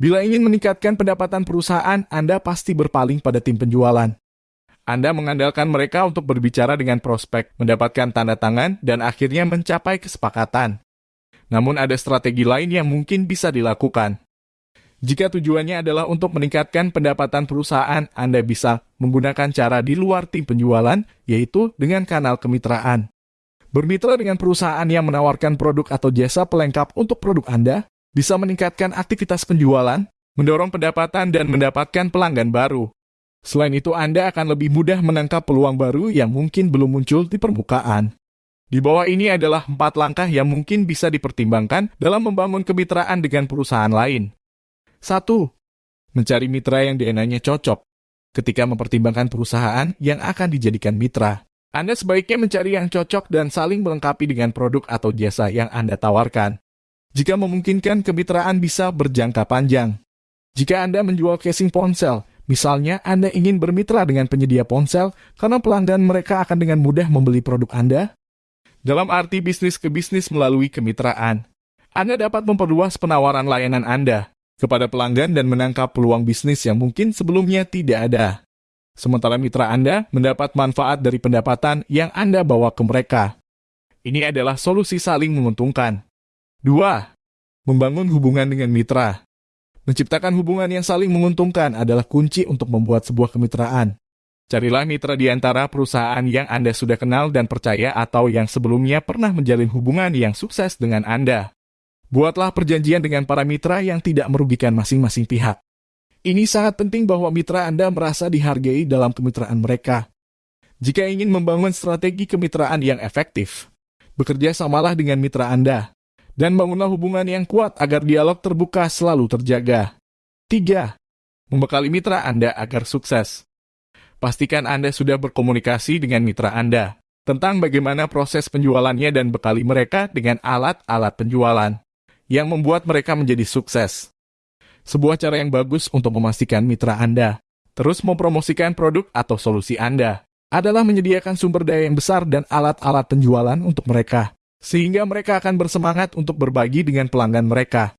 Bila ingin meningkatkan pendapatan perusahaan, Anda pasti berpaling pada tim penjualan. Anda mengandalkan mereka untuk berbicara dengan prospek, mendapatkan tanda tangan, dan akhirnya mencapai kesepakatan. Namun ada strategi lain yang mungkin bisa dilakukan. Jika tujuannya adalah untuk meningkatkan pendapatan perusahaan, Anda bisa menggunakan cara di luar tim penjualan, yaitu dengan kanal kemitraan. Bermitra dengan perusahaan yang menawarkan produk atau jasa pelengkap untuk produk Anda bisa meningkatkan aktivitas penjualan, mendorong pendapatan, dan mendapatkan pelanggan baru. Selain itu, Anda akan lebih mudah menangkap peluang baru yang mungkin belum muncul di permukaan. Di bawah ini adalah empat langkah yang mungkin bisa dipertimbangkan dalam membangun kemitraan dengan perusahaan lain. Satu, mencari mitra yang DNA-nya cocok. Ketika mempertimbangkan perusahaan yang akan dijadikan mitra, Anda sebaiknya mencari yang cocok dan saling melengkapi dengan produk atau jasa yang Anda tawarkan. Jika memungkinkan, kemitraan bisa berjangka panjang. Jika Anda menjual casing ponsel, misalnya Anda ingin bermitra dengan penyedia ponsel karena pelanggan mereka akan dengan mudah membeli produk Anda, dalam arti bisnis ke bisnis melalui kemitraan. Anda dapat memperluas penawaran layanan Anda kepada pelanggan dan menangkap peluang bisnis yang mungkin sebelumnya tidak ada. Sementara mitra Anda mendapat manfaat dari pendapatan yang Anda bawa ke mereka. Ini adalah solusi saling menguntungkan. 2. Membangun hubungan dengan mitra. Menciptakan hubungan yang saling menguntungkan adalah kunci untuk membuat sebuah kemitraan. Carilah mitra di antara perusahaan yang Anda sudah kenal dan percaya atau yang sebelumnya pernah menjalin hubungan yang sukses dengan Anda. Buatlah perjanjian dengan para mitra yang tidak merugikan masing-masing pihak. Ini sangat penting bahwa mitra Anda merasa dihargai dalam kemitraan mereka. Jika ingin membangun strategi kemitraan yang efektif, bekerja samalah dengan mitra Anda, dan bangunlah hubungan yang kuat agar dialog terbuka selalu terjaga. 3. Membekali mitra Anda agar sukses. Pastikan Anda sudah berkomunikasi dengan mitra Anda tentang bagaimana proses penjualannya dan bekali mereka dengan alat-alat penjualan yang membuat mereka menjadi sukses. Sebuah cara yang bagus untuk memastikan mitra Anda terus mempromosikan produk atau solusi Anda adalah menyediakan sumber daya yang besar dan alat-alat penjualan untuk mereka, sehingga mereka akan bersemangat untuk berbagi dengan pelanggan mereka.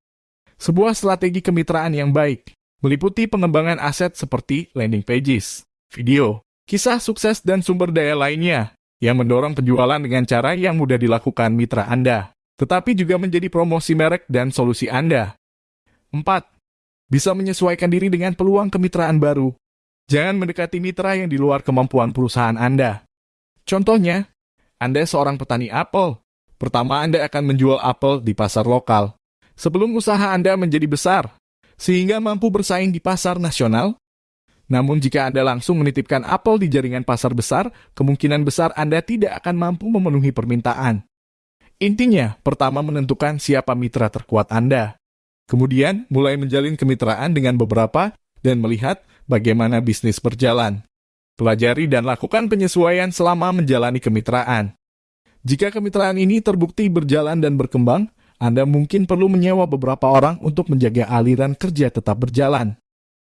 Sebuah strategi kemitraan yang baik meliputi pengembangan aset seperti landing pages, video, kisah sukses dan sumber daya lainnya yang mendorong penjualan dengan cara yang mudah dilakukan mitra Anda tetapi juga menjadi promosi merek dan solusi Anda. 4. Bisa menyesuaikan diri dengan peluang kemitraan baru. Jangan mendekati mitra yang di luar kemampuan perusahaan Anda. Contohnya, Anda seorang petani apel. Pertama, Anda akan menjual apel di pasar lokal. Sebelum usaha Anda menjadi besar, sehingga mampu bersaing di pasar nasional, namun jika Anda langsung menitipkan apel di jaringan pasar besar, kemungkinan besar Anda tidak akan mampu memenuhi permintaan. Intinya, pertama menentukan siapa mitra terkuat Anda. Kemudian, mulai menjalin kemitraan dengan beberapa dan melihat bagaimana bisnis berjalan. Pelajari dan lakukan penyesuaian selama menjalani kemitraan. Jika kemitraan ini terbukti berjalan dan berkembang, Anda mungkin perlu menyewa beberapa orang untuk menjaga aliran kerja tetap berjalan.